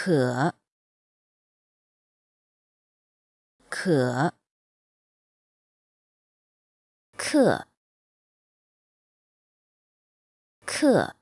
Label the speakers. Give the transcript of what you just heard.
Speaker 1: 可可克克